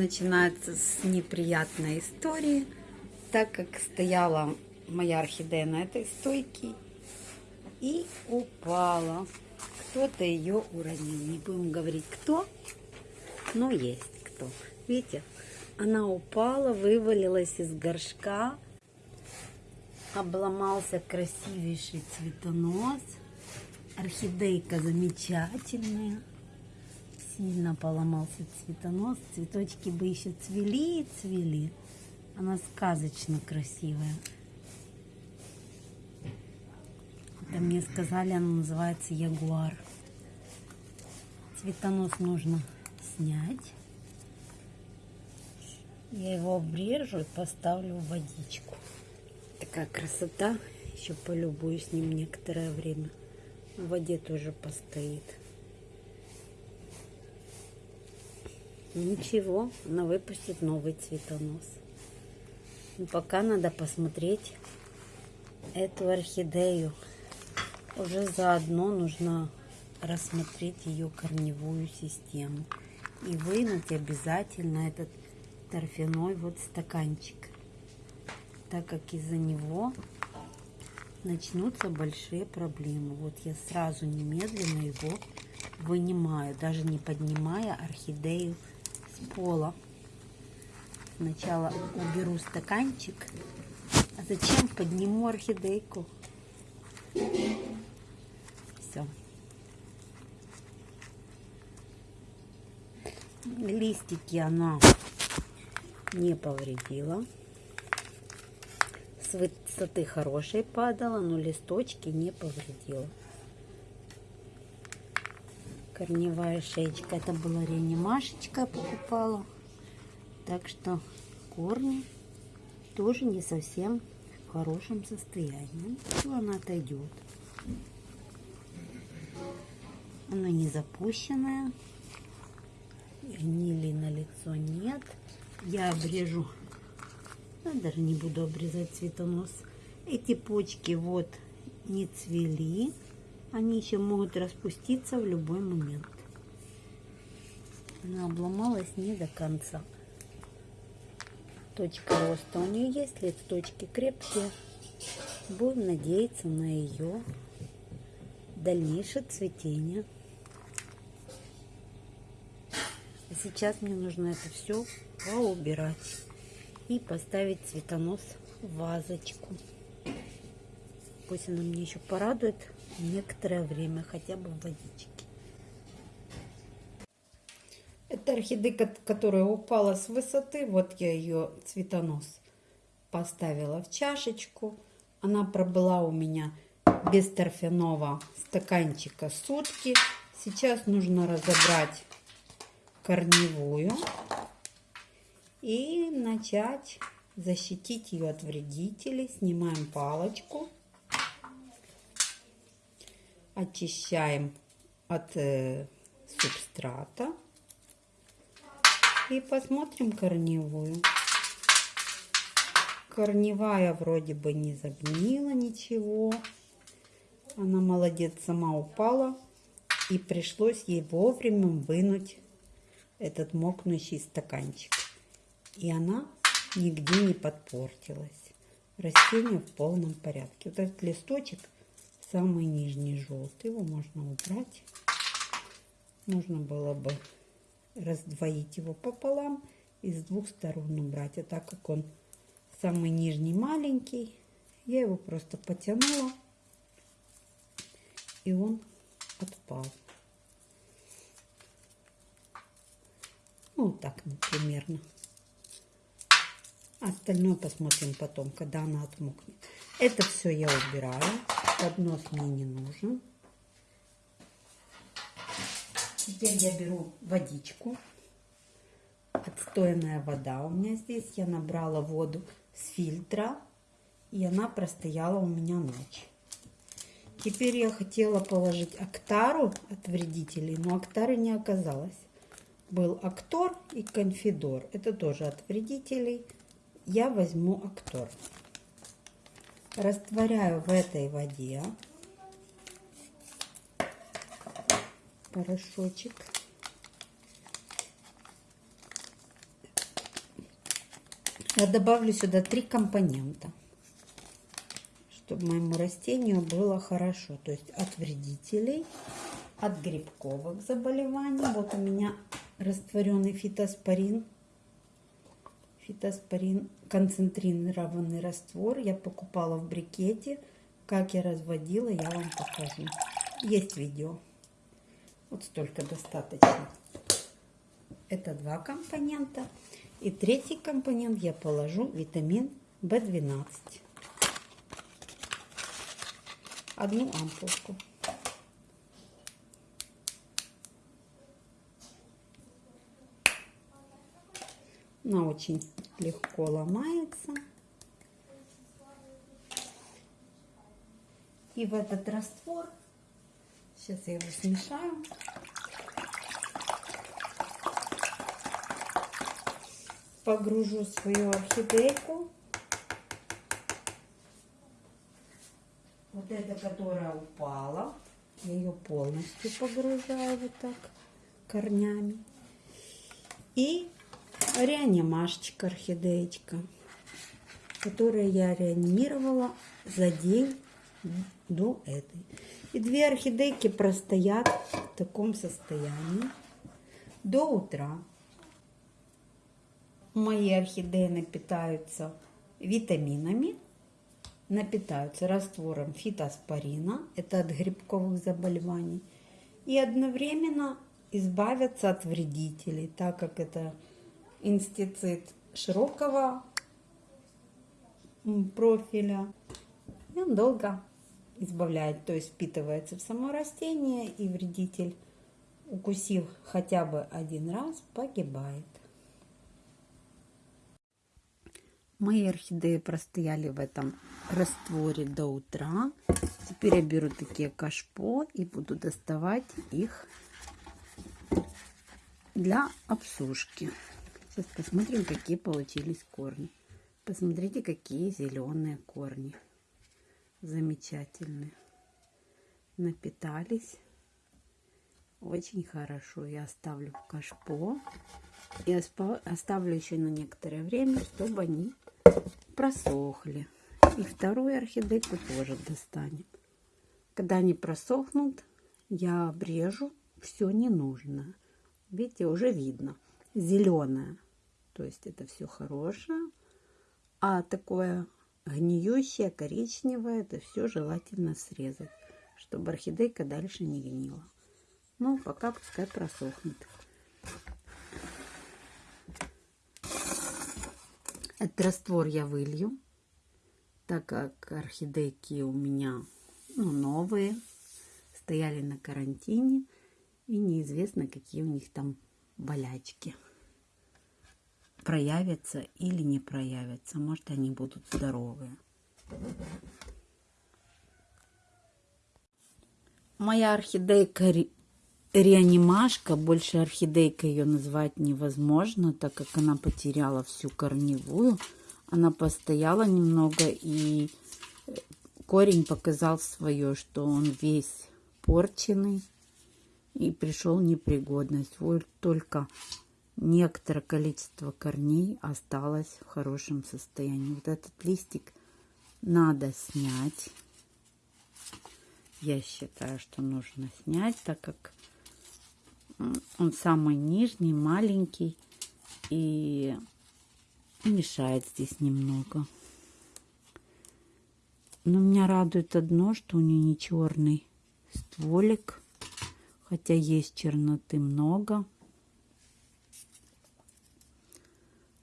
Начинается с неприятной истории, так как стояла моя орхидея на этой стойке и упала. Кто-то ее уронил. Не будем говорить кто, но есть кто. Видите, она упала, вывалилась из горшка, обломался красивейший цветонос. Орхидейка замечательная сильно поломался цветонос. Цветочки бы еще цвели и цвели. Она сказочно красивая. Это мне сказали, она называется ягуар. Цветонос нужно снять. Я его обрежу и поставлю в водичку. Такая красота. Еще полюбуюсь с ним некоторое время. В воде тоже постоит. Ничего, она выпустит новый цветонос. Но пока надо посмотреть эту орхидею. Уже заодно нужно рассмотреть ее корневую систему. И вынуть обязательно этот торфяной вот стаканчик. Так как из-за него начнутся большие проблемы. Вот я сразу немедленно его вынимаю, даже не поднимая орхидею пола. Сначала уберу стаканчик. А зачем подниму орхидейку? Все. Листики она не повредила. С высоты хорошей падала, но листочки не повредила корневая шеечка. Это была реанимашечка, покупала. Так что корни тоже не совсем в хорошем состоянии. Все, она отойдет. Она не запущенная. Гнили на лицо нет. Я обрежу. Я даже не буду обрезать цветонос. Эти почки вот не цвели. Они еще могут распуститься в любой момент. Она обломалась не до конца. Точка роста у нее есть, листочки крепкие. Будем надеяться на ее дальнейшее цветение. А сейчас мне нужно это все поубирать и поставить цветонос в вазочку. Пусть она мне еще порадует некоторое время, хотя бы в водичке. Это орхидейка, которая упала с высоты. Вот я ее цветонос поставила в чашечку. Она пробыла у меня без торфяного стаканчика сутки. Сейчас нужно разобрать корневую и начать защитить ее от вредителей. Снимаем палочку очищаем от э, субстрата и посмотрим корневую. Корневая вроде бы не загнила ничего. Она молодец, сама упала. И пришлось ей вовремя вынуть этот мокнущий стаканчик. И она нигде не подпортилась. Растение в полном порядке. Вот этот листочек – самый нижний желтый. Его можно убрать. Нужно было бы раздвоить его пополам и с двух сторон убрать. А так как он самый нижний маленький, я его просто потянула и он отпал. Ну, вот так, примерно. Остальное посмотрим потом, когда она отмокнет. Это все я убираю поднос мне не нужен. Теперь я беру водичку. Отстойная вода у меня здесь. Я набрала воду с фильтра. И она простояла у меня ночь. Теперь я хотела положить актару от вредителей, но актары не оказалось. Был актор и конфидор. Это тоже от вредителей. Я возьму актор растворяю в этой воде порошочек. Я добавлю сюда три компонента, чтобы моему растению было хорошо. То есть от вредителей, от грибковых заболеваний. Вот у меня растворенный фитоспорин. Фитоспорин концентрированный раствор. Я покупала в брикете. Как я разводила, я вам покажу. Есть видео. Вот столько достаточно. Это два компонента. И третий компонент я положу витамин В12. Одну ампулку. Она очень легко ломается. И в этот раствор, сейчас я его смешаю, погружу свою орхидейку. Вот эта, которая упала, я ее полностью погружаю вот так корнями. И реанимашечка орхидеечка, которую я реанимировала за день до этой. И две орхидейки простоят в таком состоянии до утра. Мои орхидеи напитаются витаминами, напитаются раствором фитоспорина, это от грибковых заболеваний, и одновременно избавятся от вредителей, так как это инстицид широкого профиля. И он долго избавляет, то есть впитывается в само растение, и вредитель, укусив хотя бы один раз, погибает. Мои орхидеи простояли в этом растворе до утра. Теперь я беру такие кашпо и буду доставать их для обсушки. Сейчас посмотрим, какие получились корни. Посмотрите, какие зеленые корни. Замечательные. Напитались. Очень хорошо. Я оставлю в кашпо. И оставлю еще на некоторое время, чтобы они просохли. И вторую орхидейку тоже достанем. Когда они просохнут, я обрежу все ненужное. Видите, уже видно зеленое. То есть это все хорошее. А такое гниющее, коричневое, это все желательно срезать, чтобы орхидейка дальше не гнила. Ну, пока пускай просохнет. Этот раствор я вылью, так как орхидейки у меня ну, новые, стояли на карантине, и неизвестно, какие у них там болячки проявятся или не проявятся. Может, они будут здоровые. Моя орхидейка реанимашка, больше орхидейка ее назвать невозможно, так как она потеряла всю корневую. Она постояла немного и э, корень показал свое, что он весь порченный и пришел непригодность. Вот только некоторое количество корней осталось в хорошем состоянии. Вот этот листик надо снять. Я считаю, что нужно снять, так как он самый нижний, маленький и мешает здесь немного. Но меня радует одно, что у нее не черный стволик хотя есть черноты много,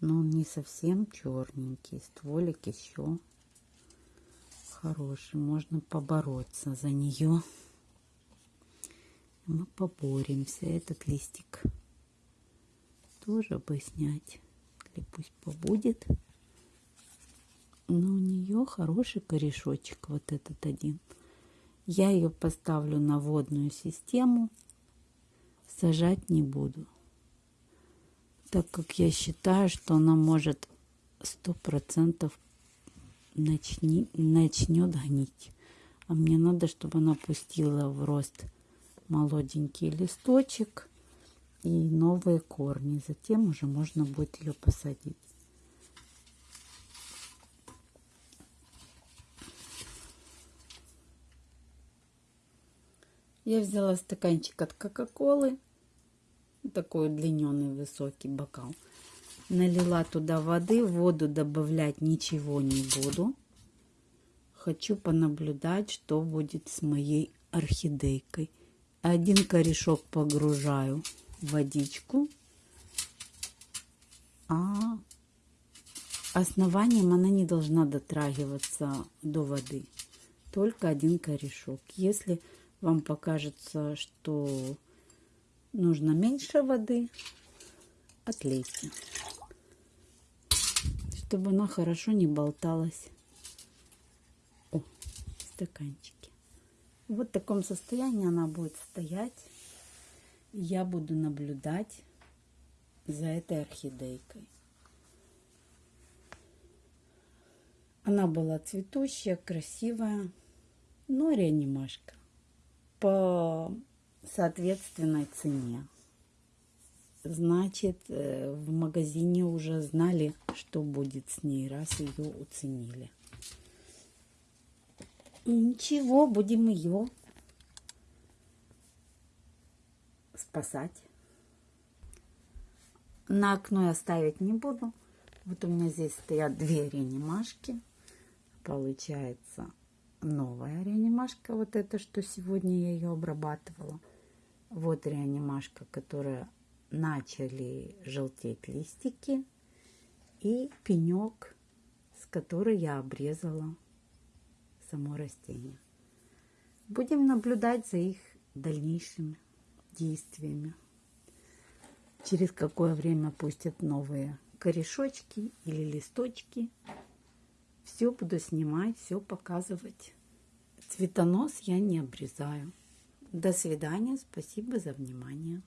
но он не совсем черненький, стволик еще хороший, можно побороться за нее. Мы поборемся, этот листик тоже бы снять, или пусть побудет. Но у нее хороший корешочек, вот этот один. Я ее поставлю на водную систему. Сажать не буду. Так как я считаю, что она может сто процентов начни, начнет гнить. А мне надо, чтобы она пустила в рост молоденький листочек и новые корни. Затем уже можно будет ее посадить. Я взяла стаканчик от Кока-Колы, такой удлиненный высокий бокал. Налила туда воды, воду добавлять ничего не буду. Хочу понаблюдать, что будет с моей орхидейкой. Один корешок погружаю в водичку, а основанием она не должна дотрагиваться до воды. Только один корешок. Если вам покажется, что нужно меньше воды, отлейте, чтобы она хорошо не болталась. О, стаканчики. Вот в таком состоянии она будет стоять. Я буду наблюдать за этой орхидейкой. Она была цветущая, красивая, но реанимашка по соответственной цене. Значит, э, в магазине уже знали, что будет с ней, раз ее уценили. И ничего, будем ее спасать. На окно я ставить не буду. Вот у меня здесь стоят две реанимашки. Получается новая реанимашка. Вот это, что сегодня я ее обрабатывала. Вот реанимашка, которая начали желтеть листики. И пенек, с которой я обрезала само растение. Будем наблюдать за их дальнейшими действиями. Через какое время пустят новые корешочки или листочки. Все буду снимать, все показывать. Цветонос я не обрезаю. До свидания, спасибо за внимание.